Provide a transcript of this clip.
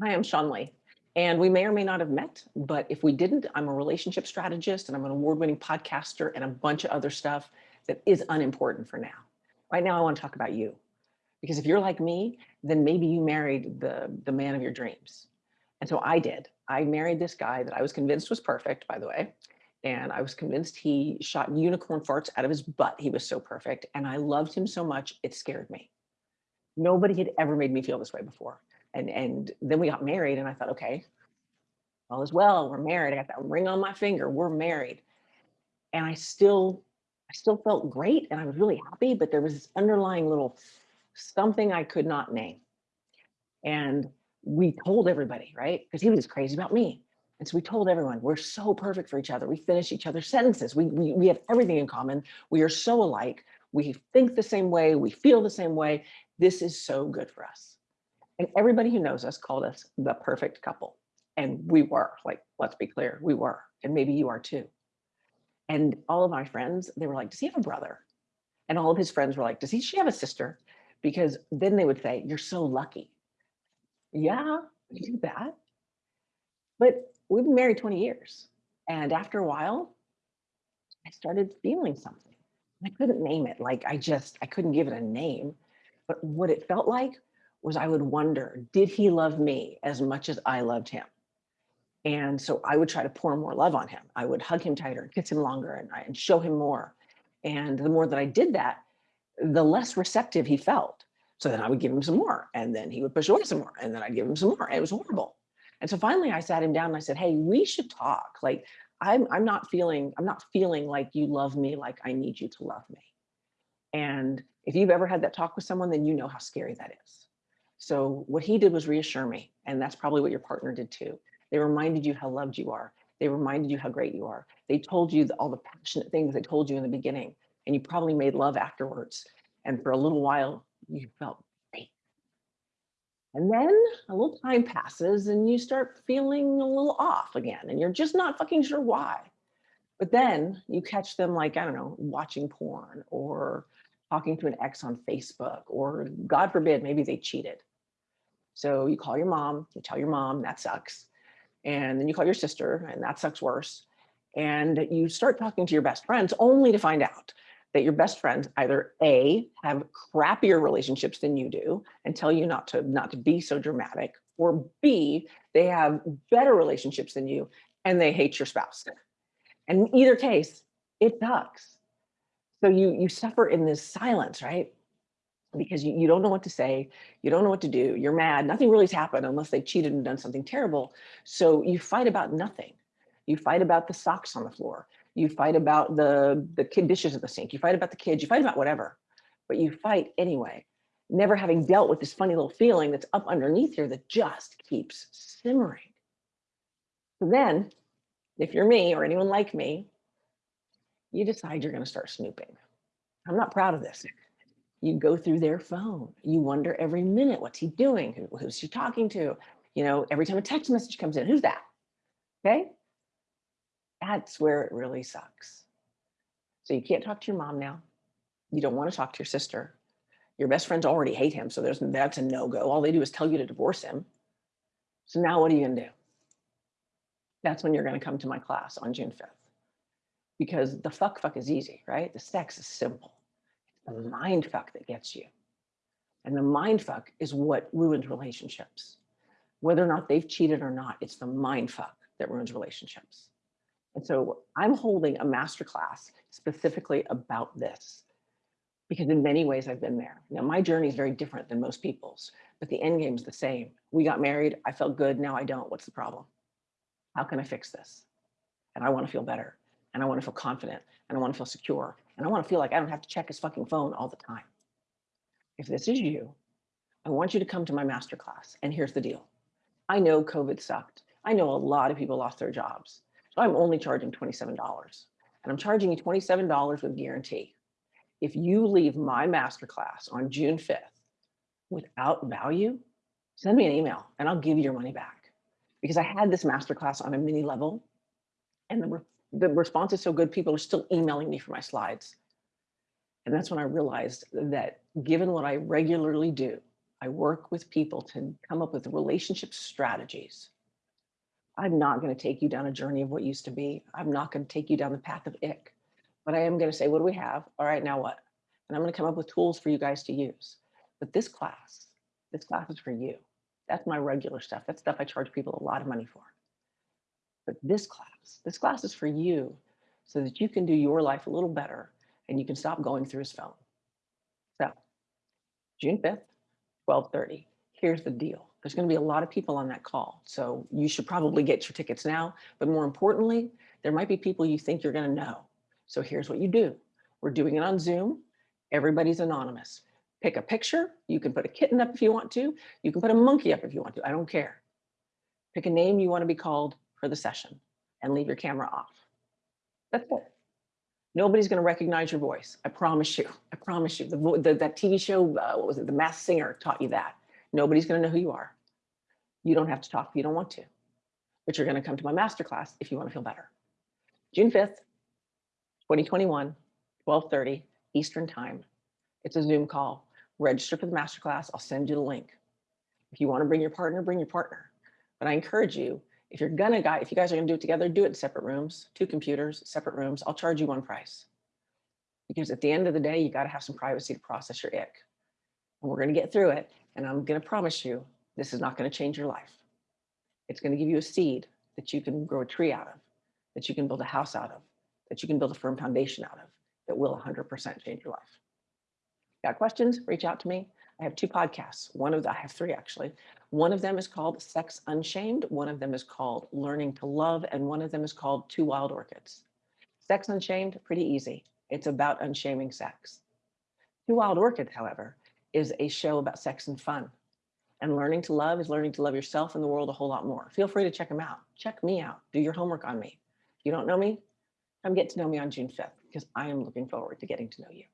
Hi, I'm Sean Lee. And we may or may not have met, but if we didn't, I'm a relationship strategist and I'm an award-winning podcaster and a bunch of other stuff that is unimportant for now. Right now, I want to talk about you. Because if you're like me, then maybe you married the, the man of your dreams. And so I did. I married this guy that I was convinced was perfect, by the way. And I was convinced he shot unicorn farts out of his butt. He was so perfect. And I loved him so much, it scared me. Nobody had ever made me feel this way before and and then we got married and I thought, okay, all is well, we're married. I got that ring on my finger, we're married. And I still, I still felt great and I was really happy, but there was this underlying little something I could not name. And we told everybody, right? Because he was crazy about me. And so we told everyone, we're so perfect for each other. We finish each other's sentences. We, we, we have everything in common. We are so alike. We think the same way. We feel the same way. This is so good for us. And everybody who knows us called us the perfect couple. And we were, like, let's be clear, we were. And maybe you are too. And all of my friends, they were like, does he have a brother? And all of his friends were like, does he she have a sister? Because then they would say, you're so lucky. Yeah, we do that. But we've been married 20 years. And after a while, I started feeling something. I couldn't name it. Like I just, I couldn't give it a name. But what it felt like was I would wonder, did he love me as much as I loved him? And so I would try to pour more love on him. I would hug him tighter, kiss him longer, and, and show him more. And the more that I did that, the less receptive he felt. So then I would give him some more, and then he would push away some more, and then I'd give him some more. It was horrible. And so finally I sat him down and I said, hey, we should talk. Like, I'm, I'm not feeling, I'm not feeling like you love me like I need you to love me. And if you've ever had that talk with someone, then you know how scary that is. So what he did was reassure me. And that's probably what your partner did too. They reminded you how loved you are. They reminded you how great you are. They told you all the passionate things they told you in the beginning, and you probably made love afterwards. And for a little while, you felt great. And then a little time passes and you start feeling a little off again, and you're just not fucking sure why. But then you catch them like, I don't know, watching porn or talking to an ex on Facebook, or God forbid, maybe they cheated. So you call your mom, you tell your mom, that sucks. And then you call your sister, and that sucks worse. And you start talking to your best friends only to find out that your best friends either A, have crappier relationships than you do and tell you not to, not to be so dramatic, or B, they have better relationships than you and they hate your spouse. And in either case, it sucks. So you, you suffer in this silence, right? Because you, you don't know what to say, you don't know what to do, you're mad, nothing really's happened unless they cheated and done something terrible. So you fight about nothing. You fight about the socks on the floor. You fight about the, the kid dishes at the sink. You fight about the kids, you fight about whatever, but you fight anyway, never having dealt with this funny little feeling that's up underneath here that just keeps simmering. So then, if you're me or anyone like me, you decide you're gonna start snooping. I'm not proud of this. You go through their phone. You wonder every minute, what's he doing? Who, who's he talking to? You know, every time a text message comes in, who's that? Okay. That's where it really sucks. So you can't talk to your mom now. You don't want to talk to your sister. Your best friends already hate him. So there's that's a no-go. All they do is tell you to divorce him. So now what are you gonna do? That's when you're gonna come to my class on June 5th. Because the fuck fuck is easy, right? The sex is simple the mind fuck that gets you. And the mind fuck is what ruins relationships. Whether or not they've cheated or not, it's the mind fuck that ruins relationships. And so I'm holding a masterclass specifically about this because in many ways I've been there. Now my journey is very different than most people's, but the end game is the same. We got married, I felt good, now I don't. What's the problem? How can I fix this? And I want to feel better and I want to feel confident and I want to feel secure and I want to feel like I don't have to check his fucking phone all the time. If this is you, I want you to come to my masterclass. And here's the deal. I know COVID sucked. I know a lot of people lost their jobs. So I'm only charging $27 and I'm charging you $27 with guarantee. If you leave my masterclass on June 5th without value, send me an email and I'll give you your money back. Because I had this masterclass on a mini level and the the response is so good, people are still emailing me for my slides. And that's when I realized that given what I regularly do, I work with people to come up with relationship strategies. I'm not going to take you down a journey of what used to be. I'm not going to take you down the path of ick, but I am going to say, what do we have? All right, now what? And I'm going to come up with tools for you guys to use. But this class, this class is for you. That's my regular stuff. That's stuff I charge people a lot of money for. But this class, this class is for you so that you can do your life a little better and you can stop going through his phone. So June 5th, 1230. Here's the deal. There's going to be a lot of people on that call. So you should probably get your tickets now. But more importantly, there might be people you think you're going to know. So here's what you do. We're doing it on Zoom. Everybody's anonymous. Pick a picture. You can put a kitten up if you want to. You can put a monkey up if you want to. I don't care. Pick a name you want to be called for the session and leave your camera off. That's it. Nobody's going to recognize your voice. I promise you. I promise you. The, the that TV show, uh, what was it? The Masked Singer taught you that. Nobody's going to know who you are. You don't have to talk if you don't want to, but you're going to come to my masterclass if you want to feel better. June 5th, 2021, 1230 Eastern time. It's a Zoom call. Register for the masterclass. I'll send you the link. If you want to bring your partner, bring your partner. But I encourage you, if you're gonna guy, if you guys are gonna do it together, do it in separate rooms, two computers, separate rooms. I'll charge you one price. Because at the end of the day, you got to have some privacy to process your ick. And we're going to get through it. And I'm going to promise you, this is not going to change your life. It's going to give you a seed that you can grow a tree out of, that you can build a house out of, that you can build a firm foundation out of, that will 100% change your life. Got questions? Reach out to me. I have two podcasts. One of the, I have three actually. One of them is called Sex Unshamed. One of them is called Learning to Love. And one of them is called Two Wild Orchids. Sex Unshamed, pretty easy. It's about unshaming sex. Two Wild Orchids, however, is a show about sex and fun. And learning to love is learning to love yourself and the world a whole lot more. Feel free to check them out. Check me out. Do your homework on me. If you don't know me, come get to know me on June 5th because I am looking forward to getting to know you.